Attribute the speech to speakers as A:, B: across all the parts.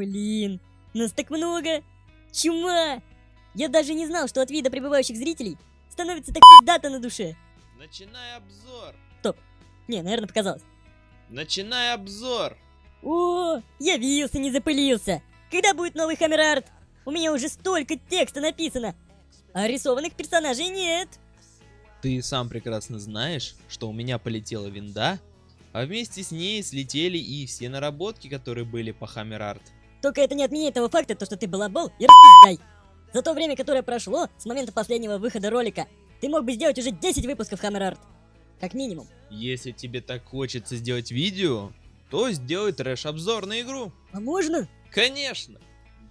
A: Блин, нас так много! Чума! Я даже не знал, что от вида прибывающих зрителей становится так пиздато на душе.
B: Начинай обзор.
A: Не, наверное, показалось.
B: Начинай обзор.
A: О, явился, не запылился. Когда будет новый Хаммер Арт? У меня уже столько текста написано, а рисованных персонажей нет.
B: Ты сам прекрасно знаешь, что у меня полетела винда, а вместе с ней слетели и все наработки, которые были по Art.
A: Только это не отменяет того факта, то, что ты балабол и распиздай. За то время, которое прошло с момента последнего выхода ролика, ты мог бы сделать уже 10 выпусков Hammer Art. Как минимум.
B: Если тебе так хочется сделать видео, то сделай трэш-обзор на игру.
A: А можно?
B: Конечно!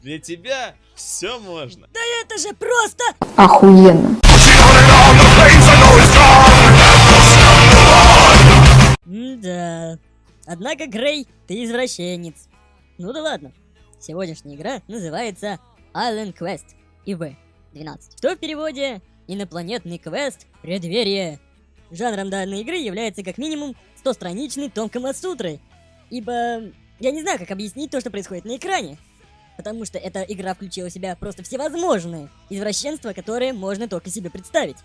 B: Для тебя все можно.
A: Да это же просто...
C: Охуенно.
A: Да. Однако, Грей, ты извращенец. Ну да ладно. Сегодняшняя игра называется Island Quest ИВ-12. Что в переводе «Инопланетный квест. Преддверие». Жанром данной игры является как минимум 100-страничный том Камасутры. Ибо я не знаю, как объяснить то, что происходит на экране. Потому что эта игра включила в себя просто всевозможные извращенства, которые можно только себе представить.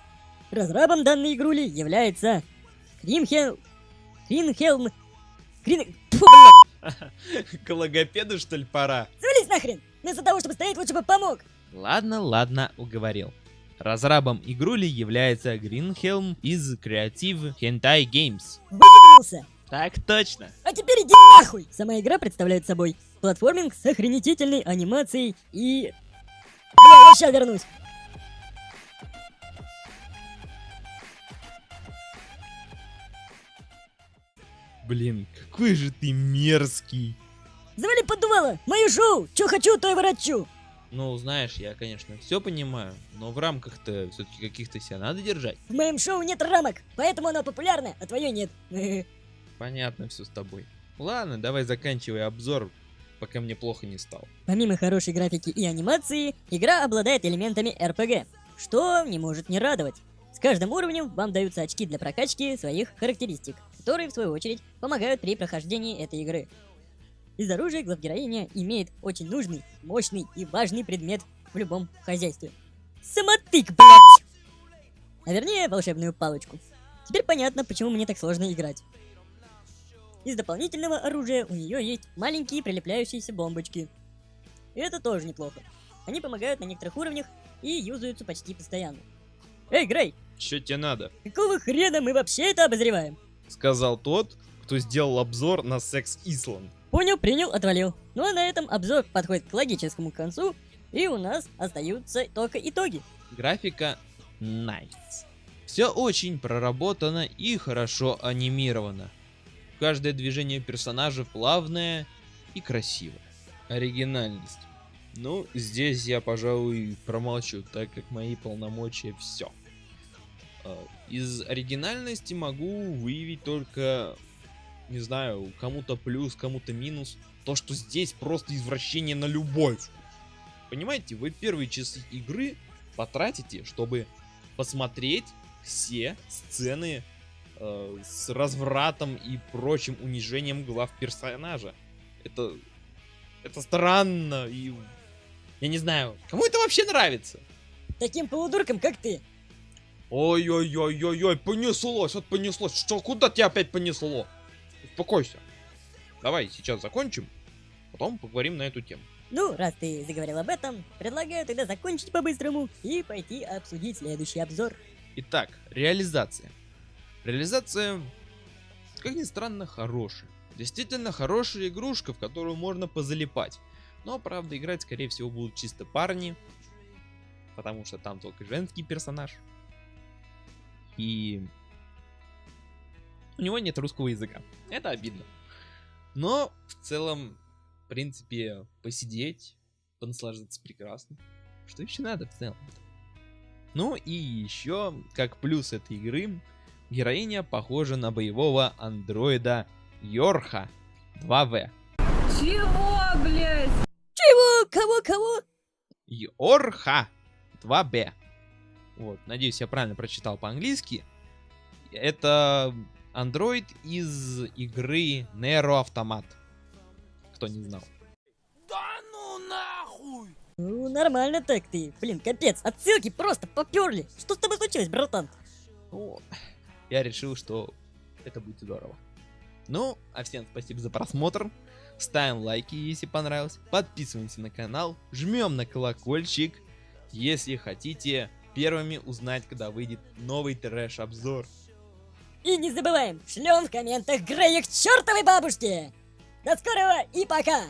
A: Разрабом данной игрули является Кримхел... Кринхелм... Крин... Фу, блядь,
B: К логопеду, что ли, пора?
A: завались нахрен! Вместо того, чтобы стоять, лучше бы помог!
B: Ладно, ладно, уговорил. Разрабом игрули является Гринхелм из Creative Hentai Games.
A: Выебнулся!
B: Так точно.
A: А теперь иди нахуй! Сама игра представляет собой платформинг с охренительной анимацией и... Бля, я сейчас вернусь!
B: Блин, какой же ты мерзкий.
A: Завали поддувало! Мое шоу! Чё хочу, то и ворочу!
B: Ну, знаешь, я, конечно, все понимаю, но в рамках-то все-таки каких-то себя надо держать.
A: В моем шоу нет рамок, поэтому оно популярно, а твое нет.
B: Понятно все с тобой. Ладно, давай заканчивай обзор, пока мне плохо не стало.
A: Помимо хорошей графики и анимации, игра обладает элементами RPG, что не может не радовать. С каждым уровнем вам даются очки для прокачки своих характеристик, которые, в свою очередь, помогают при прохождении этой игры. Из оружия главгероиня имеет очень нужный, мощный и важный предмет в любом хозяйстве. Самотык, блядь! А вернее, волшебную палочку. Теперь понятно, почему мне так сложно играть. Из дополнительного оружия у нее есть маленькие прилепляющиеся бомбочки. И это тоже неплохо. Они помогают на некоторых уровнях и юзаются почти постоянно. Эй, Грей,
B: Что тебе надо?
A: какого хрена мы вообще это обозреваем?
B: Сказал тот, кто сделал обзор на Секс Исланд.
A: Понял, принял, отвалил. Ну а на этом обзор подходит к логическому концу, и у нас остаются только итоги.
B: Графика nice. Все очень проработано и хорошо анимировано. Каждое движение персонажа плавное и красивое. Оригинальность. Ну, здесь я, пожалуй, промолчу, так как мои полномочия все. Из оригинальности могу выявить только, не знаю, кому-то плюс, кому-то минус. То, что здесь просто извращение на любовь. Понимаете, вы первые часы игры потратите, чтобы посмотреть все сцены э, с развратом и прочим унижением глав персонажа. Это, это странно и я не знаю, кому это вообще нравится?
A: Таким полудуркам, как ты.
B: Ой-ой-ой-ой-ой, понеслось, вот понеслось. Что, куда тебя опять понесло? Успокойся. Давай сейчас закончим, потом поговорим на эту тему.
A: Ну, раз ты заговорил об этом, предлагаю тогда закончить по-быстрому и пойти обсудить следующий обзор.
B: Итак, реализация. Реализация, как ни странно, хорошая. Действительно хорошая игрушка, в которую можно позалипать. Но, правда, играть, скорее всего, будут чисто парни. Потому что там только женский персонаж. И... У него нет русского языка. Это обидно. Но, в целом, в принципе, посидеть, понаслаждаться прекрасно. Что еще надо в целом? Ну и еще, как плюс этой игры, героиня похожа на боевого андроида Йорха 2В.
C: Чего, блядь?
A: Чего? Кого? Кого?
B: Йорха 2Б. Вот, надеюсь, я правильно прочитал по-английски. Это андроид из игры Nero Автомат. Кто не знал.
D: Да
A: Ну, нормально так ты. Блин, капец, отсылки просто поперли. Что с тобой случилось, братан?
B: Ну, я решил, что это будет здорово. Ну, а всем спасибо за просмотр. Ставим лайки, если понравилось. Подписываемся на канал. Жмем на колокольчик, если хотите первыми узнать, когда выйдет новый трэш-обзор.
A: И не забываем, шлем в комментах Грея к чертовой бабушке! До скорого и пока!